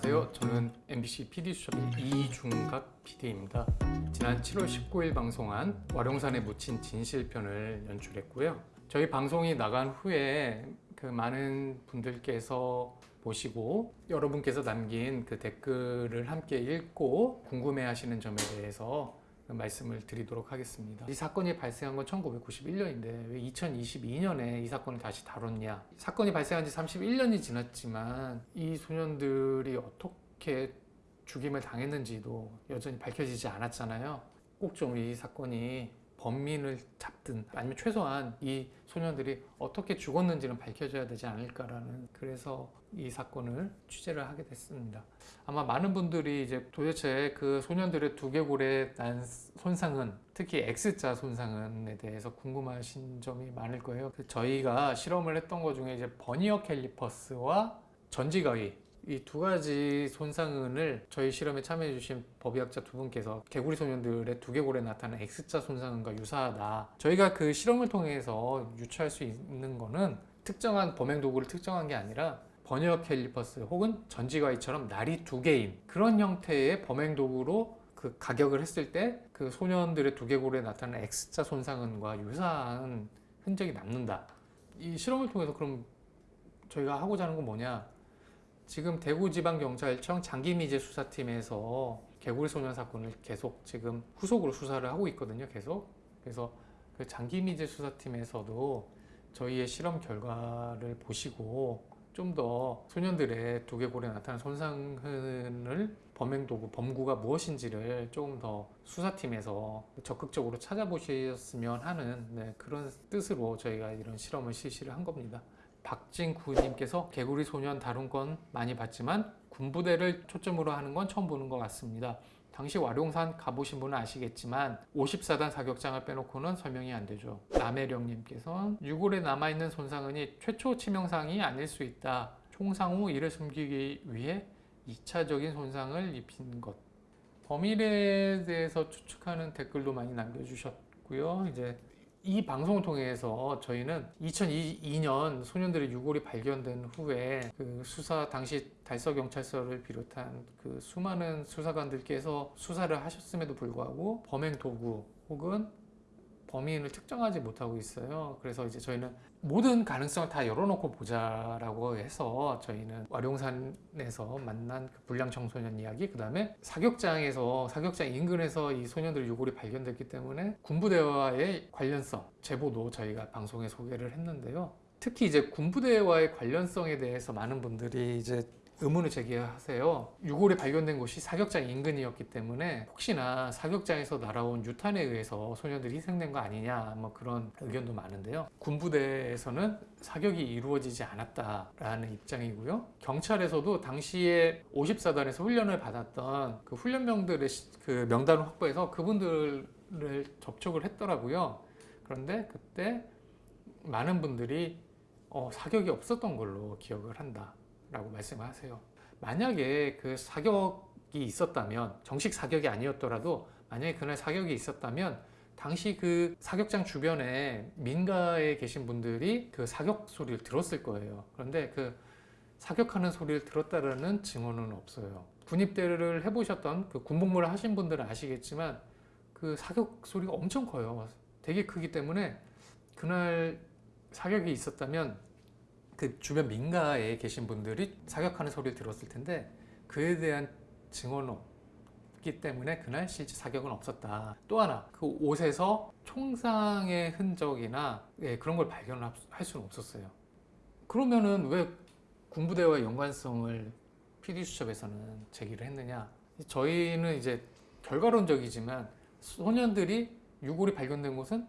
안녕하세요. 저는 MBC PD수첩의 이중각 PD입니다. 지난 7월 19일 방송한 와룡산에 묻힌 진실편을 연출했고요. 저희 방송이 나간 후에 그 많은 분들께서 보시고 여러분께서 남긴 그 댓글을 함께 읽고 궁금해하시는 점에 대해서 말씀을 드리도록 하겠습니다. 이 사건이 발생한 건 1991년인데 왜 2022년에 이 사건을 다시 다뤘냐? 사건이 발생한 지 31년이 지났지만 이 소년들이 어떻게 죽임을 당했는지도 여전히 밝혀지지 않았잖아요. 꼭 좀 이 사건이 범인을 잡든 아니면 최소한 이 소년들이 어떻게 죽었는지는 밝혀져야 되지 않을까라는 그래서 이 사건을 취재를 하게 됐습니다. 아마 많은 분들이 이제 도대체 그 소년들의 두개골에 난 손상은 특히 X자 손상에 대해서 궁금하신 점이 많을 거예요. 그 저희가 실험을 했던 것 중에 이제 버니어 캘리퍼스와 전지가위 이 두 가지 손상흔을 저희 실험에 참여해 주신 법의학자 두 분께서 개구리 소년들의 두개골에 나타나는 X자 손상흔과 유사하다. 저희가 그 실험을 통해서 유추할 수 있는 거는 특정한 범행 도구를 특정한 게 아니라 버니어 캘리퍼스 혹은 전지가위처럼 날이 두 개인 그런 형태의 범행 도구로 그 가격을 했을 때 그 소년들의 두개골에 나타나는 X자 손상흔과 유사한 흔적이 남는다. 이 실험을 통해서 그럼 저희가 하고자 하는 건 뭐냐? 지금 대구지방경찰청 장기미제 수사팀에서 개구리 소년 사건을 계속 지금 후속으로 수사를 하고 있거든요. 계속. 그래서 그 장기미제 수사팀에서도 저희의 실험 결과를 보시고 좀 더 소년들의 두개골에 나타난 손상을 범행도구, 범구가 무엇인지를 조금 더 수사팀에서 적극적으로 찾아보셨으면 하는 네, 그런 뜻으로 저희가 이런 실험을 실시를 한 겁니다. 박진구님께서 개구리 소년 다룬 건 많이 봤지만 군부대를 초점으로 하는 건 처음 보는 것 같습니다. 당시 와룡산 가보신 분은 아시겠지만 54단 사격장을 빼놓고는 설명이 안 되죠. 남해령님께서 유골에 남아있는 손상은이 최초 치명상이 아닐 수 있다. 총상 후 이를 숨기기 위해 2차적인 손상을 입힌 것. 범인에 대해서 추측하는 댓글도 많이 남겨주셨고요. 이제 이 방송을 통해서 저희는 2002년 소년들의 유골이 발견된 후에 그 수사 당시 달서경찰서를 비롯한 그 수많은 수사관들께서 수사를 하셨음에도 불구하고 범행 도구 혹은 범인을 특정하지 못하고 있어요. 그래서 이제 저희는 모든 가능성을 다 열어놓고 보자라고 해서 저희는 와룡산에서 만난 그 불량 청소년 이야기, 그 다음에 사격장에서 사격장 인근에서 이 소년들 유골이 발견됐기 때문에 군부대와의 관련성 제보도 저희가 방송에 소개를 했는데요. 특히 이제 군부대와의 관련성에 대해서 많은 분들이 이제 의문을 제기하세요. 유골이 발견된 곳이 사격장 인근이었기 때문에 혹시나 사격장에서 날아온 유탄에 의해서 소년들이 희생된 거 아니냐 뭐 그런 의견도 많은데요. 군부대에서는 사격이 이루어지지 않았다라는 입장이고요. 경찰에서도 당시에 54단에서 훈련을 받았던 그 훈련병들의 그 명단을 확보해서 그분들을 접촉을 했더라고요. 그런데 그때 많은 분들이 어, 사격이 없었던 걸로 기억을 한다. 라고 말씀을 하세요. 만약에 그 사격이 있었다면 정식 사격이 아니었더라도 만약에 그날 사격이 있었다면 당시 그 사격장 주변에 민가에 계신 분들이 그 사격 소리를 들었을 거예요. 그런데 그 사격하는 소리를 들었다는 증언은 없어요. 군입대를 해보셨던 그 군복무를 하신 분들은 아시겠지만 그 사격 소리가 엄청 커요. 되게 크기 때문에 그날 사격이 있었다면 그 주변 민가에 계신 분들이 사격하는 소리를 들었을 텐데 그에 대한 증언은 없기 때문에 그날 실제 사격은 없었다. 또 하나 그 옷에서 총상의 흔적이나 예, 그런 걸 발견할 수는 없었어요. 그러면은 왜 군부대와 연관성을 PD수첩에서는 제기를 했느냐 저희는 이제 결과론적이지만 소년들이 유골이 발견된 곳은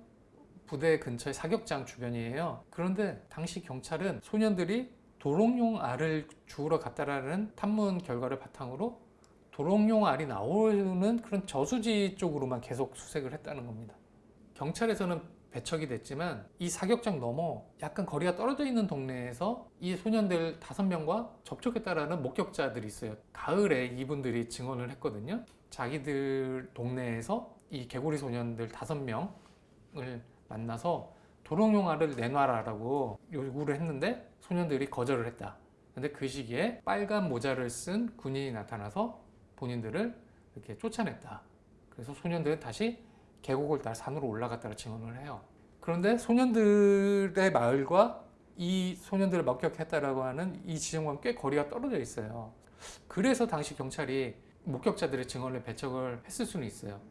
부대 근처의 사격장 주변이에요. 그런데 당시 경찰은 소년들이 도롱뇽 알을 주우러 갔다라는 탐문 결과를 바탕으로 도롱뇽 알이 나오는 그런 저수지 쪽으로만 계속 수색을 했다는 겁니다. 경찰에서는 배척이 됐지만 이 사격장 넘어 약간 거리가 떨어져 있는 동네에서 이 소년들 다섯 명과 접촉했다라는 목격자들이 있어요. 가을에 이분들이 증언을 했거든요. 자기들 동네에서 이 개구리 소년들 다섯 명을 만나서 도롱뇽알을 내놔라 라고 요구를 했는데 소년들이 거절을 했다 근데 그 시기에 빨간 모자를 쓴 군인이 나타나서 본인들을 이렇게 쫓아냈다. 그래서 소년들은 다시 계곡을 따라 산으로 올라갔다고 증언을 해요. 그런데 소년들의 마을과 이 소년들을 목격했다라고 하는 이 지점과 꽤 거리가 떨어져 있어요. 그래서 당시 경찰이 목격자들의 증언을 배척을 했을 수는 있어요.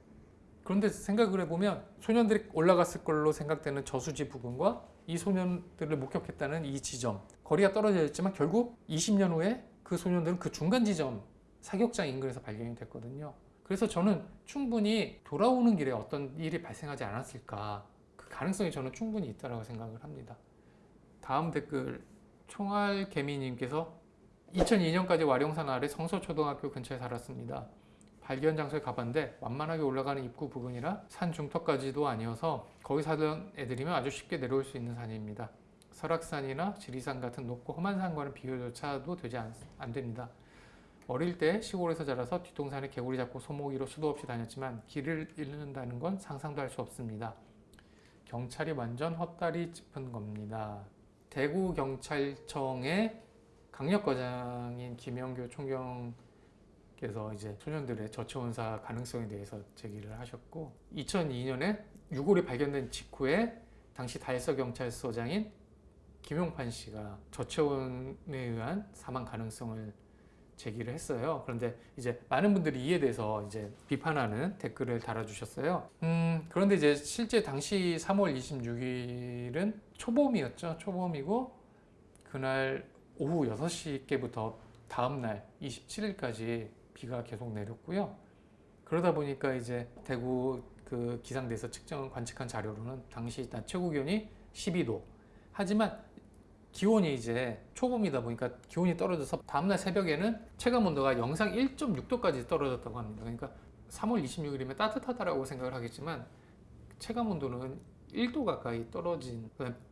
그런데 생각을 해보면 소년들이 올라갔을 걸로 생각되는 저수지 부근과 이 소년들을 목격했다는 이 지점 거리가 떨어져 있지만 결국 20년 후에 그 소년들은 그 중간 지점 사격장 인근에서 발견이 됐거든요. 그래서 저는 충분히 돌아오는 길에 어떤 일이 발생하지 않았을까 그 가능성이 저는 충분히 있다고 생각을 합니다. 다음 댓글 총알 개미님께서 2002년까지 와룡산 아래 성서초등학교 근처에 살았습니다. 발견 장소에 가봤는데 완만하게 올라가는 입구 부근이라 산 중턱까지도 아니어서 거기 살던 애들이면 아주 쉽게 내려올 수 있는 산입니다. 설악산이나 지리산 같은 높고 험한 산과는 비교조차도 되지 않, 안 됩니다. 어릴 때 시골에서 자라서 뒷동산에 개구리 잡고 소모기로 수도 없이 다녔지만 길을 잃는다는 건 상상도 할 수 없습니다. 경찰이 완전 헛다리 짚은 겁니다. 대구 경찰청의 강력과장인 김영교 총경 께서 이제 소년들의 저체온사 가능성에 대해서 제기를 하셨고 2002년에 유골이 발견된 직후에 당시 달서 경찰서장인 김용판 씨가 저체온에 의한 사망 가능성을 제기를 했어요. 그런데 이제 많은 분들이 이에 대해서 이제 비판하는 댓글을 달아주셨어요. 음, 그런데 이제 실제 당시 3월 26일은 초봄이었죠. 초봄이고 그날 오후 6시께부터 다음날 27일까지 비가 계속 내렸고요. 그러다 보니까 이제 대구 그 기상대에서 측정 관측한 자료로는 당시 낮 최고 기온이 12도. 하지만 기온이 이제 초봄이다 보니까 기온이 떨어져서 다음날 새벽에는 체감 온도가 영상 1.6도까지 떨어졌다고 합니다. 그러니까 3월 26일이면 따뜻하다라고 생각을 하겠지만 체감 온도는 1도 가까이 떨어진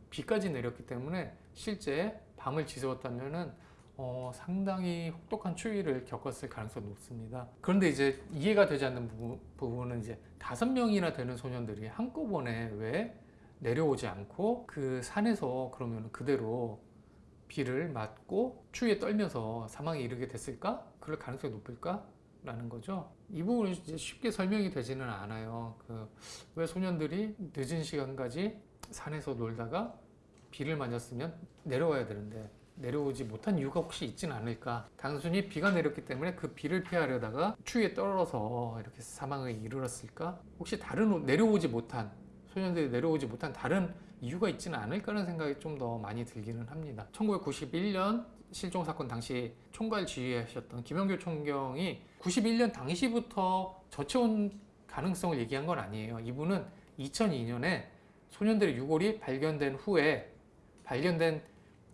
비까지 내렸기 때문에 실제 밤을 지새웠다면은 어, 상당히 혹독한 추위를 겪었을 가능성이 높습니다. 그런데 이제 이해가 되지 않는 부분, 부분은 이제 다섯 명이나 되는 소년들이 한꺼번에 왜 내려오지 않고 그 산에서 그러면 그대로 비를 맞고 추위에 떨면서 사망에 이르게 됐을까? 그럴 가능성이 높을까? 라는 거죠. 이 부분은 이제 쉽게 설명이 되지는 않아요. 그 왜 소년들이 늦은 시간까지 산에서 놀다가 비를 맞았으면 내려와야 되는데 내려오지 못한 이유가 혹시 있지는 않을까. 단순히 비가 내렸기 때문에 그 비를 피하려다가 추위에 떨어서 이렇게 사망에 이르렀을까? 혹시 다른 내려오지 못한 소년들이 내려오지 못한 다른 이유가 있지는 않을까라는 생각이 좀 더 많이 들기는 합니다. 1991년 실종 사건 당시 총괄 지휘하셨던 김영규 총경이 91년 당시부터 저체온 가능성을 얘기한 건 아니에요. 이분은 2002년에 소년들의 유골이 발견된 후에 발견된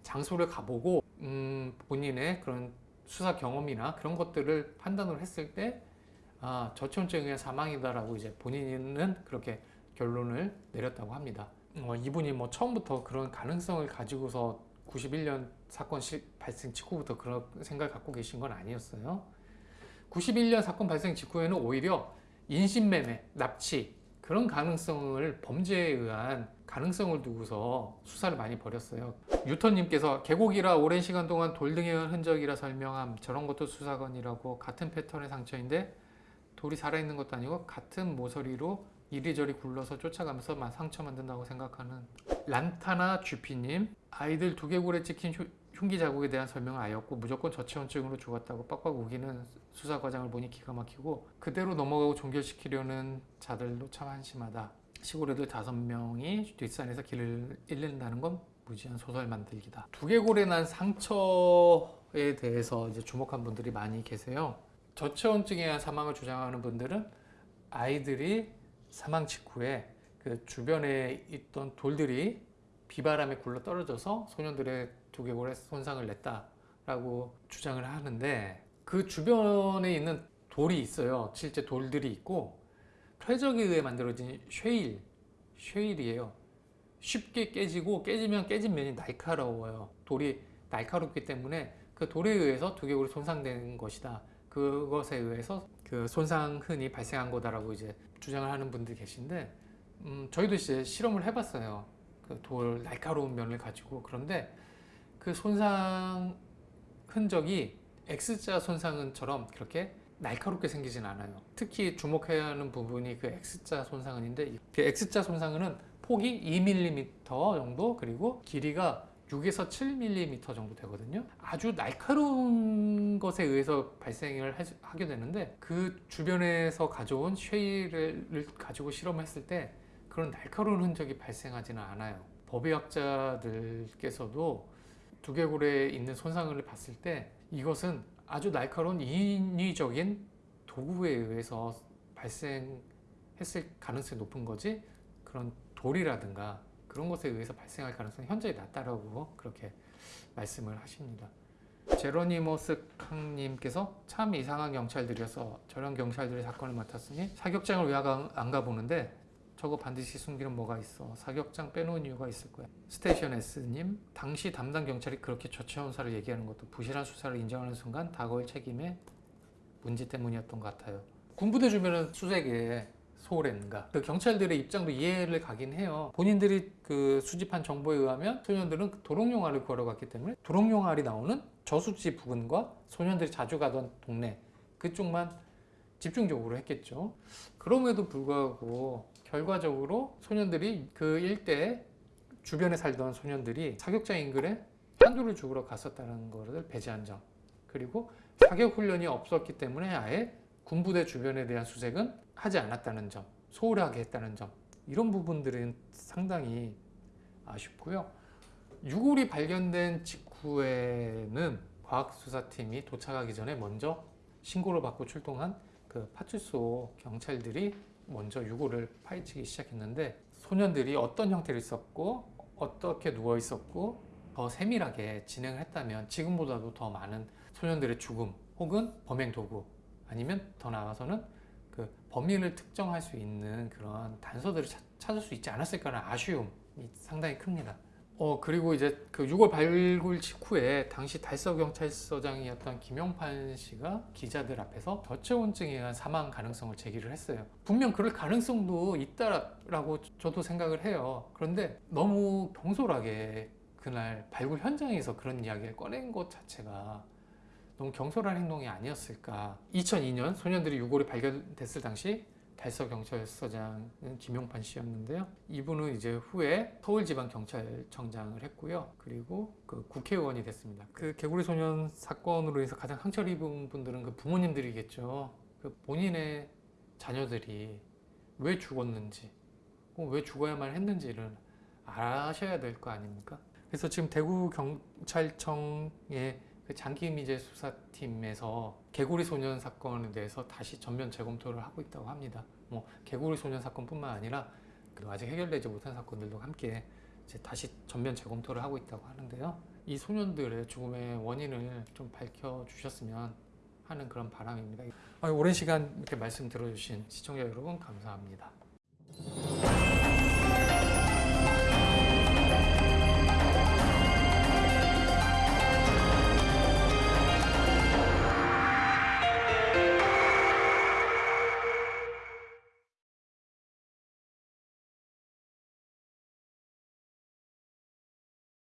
장소를 가보고 음, 본인의 그런 수사 경험이나 그런 것들을 판단을 했을 때 아, 저체온증에 의한 사망이다라고 이제 본인은 그렇게 결론을 내렸다고 합니다. 어, 이분이 뭐 처음부터 그런 가능성을 가지고서 91년 사건 시, 발생 직후부터 그런 생각을 갖고 계신 건 아니었어요. 91년 사건 발생 직후에는 오히려 인신매매, 납치 그런 가능성을 범죄에 의한 가능성을 두고서 수사를 많이 벌였어요. 유턴님께서 계곡이라 오랜 시간 동안 돌 등의 흔적이라 설명함 저런 것도 수사건이라고 같은 패턴의 상처인데 돌이 살아있는 것도 아니고 같은 모서리로 이리저리 굴러서 쫓아가면서 상처 만든다고 생각하는 란타나 주피님 아이들 두개골에 찍힌 흉기 자국에 대한 설명은 아니었고 무조건 저체온증으로 죽었다고 빡빡 우기는 수사 과정을 보니 기가 막히고 그대로 넘어가고 종결시키려는 자들도 참 한심하다. 시골 애들 다섯 명이 뒷산에서 길을 잃는다는 건 무지한 소설 만들기다. 두개골에 난 상처에 대해서 이제 주목한 분들이 많이 계세요. 저체온증에 의한 사망을 주장하는 분들은 아이들이 사망 직후에 그 주변에 있던 돌들이 비바람에 굴러 떨어져서 소년들의 두개골에 손상을 냈다라고 주장을 하는데 그 주변에 있는 돌이 있어요. 실제 돌들이 있고 퇴적에 의해 만들어진 쉐일, 쉐일이에요. 쉽게 깨지고 깨지면 깨진 면이 날카로워요. 돌이 날카롭기 때문에 그 돌에 의해서 두개골이 손상된 것이다. 그것에 의해서 그 손상 흔이 발생한 거다라고 이제 주장을 하는 분들이 계신데 음, 저희도 이제 실험을 해봤어요. 그 돌 날카로운 면을 가지고 그런데 그 손상에 흔적이 X자 손상은처럼 그렇게 날카롭게 생기진 않아요. 특히 주목해야 하는 부분이 그 X자 손상은인데 그 X자 손상은 폭이 2mm 정도 그리고 길이가 6에서 7mm 정도 되거든요. 아주 날카로운 것에 의해서 발생을 하- 하게 되는데 그 주변에서 가져온 쉐일을 가지고 실험했을 때 그런 날카로운 흔적이 발생하지는 않아요. 법의학자들께서도 두개골에 있는 손상을 봤을 때 이것은 아주 날카로운 인위적인 도구에 의해서 발생했을 가능성이 높은 거지 그런 돌이라든가 그런 것에 의해서 발생할 가능성이 현저히 낮다라고 그렇게 말씀을 하십니다. 제로니모스 캉님께서 참 이상한 경찰들이어서 저런 경찰들이 사건을 맡았으니 사격장을 왜 안 가보는데 저거 반드시 숨기는 뭐가 있어? 사격장 빼놓은 이유가 있을 거야. 스테이션 S님 당시 담당 경찰이 그렇게 저체온사를 얘기하는 것도 부실한 수사를 인정하는 순간 다가올 책임의 문제 때문이었던 것 같아요. 군부대 주변은 수색에 소홀했는가. 그 경찰들의 입장도 이해를 가긴 해요. 본인들이 그 수집한 정보에 의하면 소년들은 그 도롱뇽알을 구하러 갔기 때문에 도롱뇽알이 나오는 저수지 부근과 소년들이 자주 가던 동네 그쪽만 집중적으로 했겠죠. 그럼에도 불구하고 결과적으로 소년들이 그 일대 주변에 살던 소년들이 사격장 인근에 한두를 죽으러 갔었다는 것을 배제한 점. 그리고 사격 훈련이 없었기 때문에 아예 군부대 주변에 대한 수색은 하지 않았다는 점 소홀하게 했다는 점 이런 부분들은 상당히 아쉽고요. 유골이 발견된 직후에는 과학수사팀이 도착하기 전에 먼저 신고를 받고 출동한 그 파출소 경찰들이 먼저 유골을 파헤치기 시작했는데 소년들이 어떤 형태로 있었고 어떻게 누워 있었고 더 세밀하게 진행을 했다면 지금보다도 더 많은 소년들의 죽음 혹은 범행 도구 아니면 더 나아가서는 그 범인을 특정할 수 있는 그런 단서들을 찾- 찾을 수 있지 않았을까라는 아쉬움이 상당히 큽니다. 어 그리고 이제 그 6월 발굴 직후에 당시 달서 경찰서장이었던 김용판 씨가 기자들 앞에서 저체온증에 의한 사망 가능성을 제기를 했어요. 분명 그럴 가능성도 있다라고 저도 생각을 해요. 그런데 너무 경솔하게 그날 발굴 현장에서 그런 이야기를 꺼낸 것 자체가 너무 경솔한 행동이 아니었을까. 2002년 소년들이 유골이 발견됐을 당시 달서 경찰서장은 김용판 씨였는데요. 이분은 이제 후에 서울지방경찰청장을 했고요. 그리고 그 국회의원이 됐습니다. 그 개구리 소년 사건으로 인해서 가장 상처를 입은 분들은 그 부모님들이겠죠. 그 본인의 자녀들이 왜 죽었는지, 왜 죽어야만 했는지를 아셔야 될 거 아닙니까? 그래서 지금 대구 경찰청의 그 장기미제 수사팀에서 개구리 소년 사건에 대해서 다시 전면 재검토를 하고 있다고 합니다. 뭐 개구리 소년 사건뿐만 아니라 그 아직 해결되지 못한 사건들도 함께 다시 전면 재검토를 하고 있다고 하는데요. 이 소년들의 죽음의 원인을 좀 밝혀 주셨으면 하는 그런 바람입니다. 아, 오랜 시간 이렇게 말씀 들어주신 시청자 여러분 감사합니다.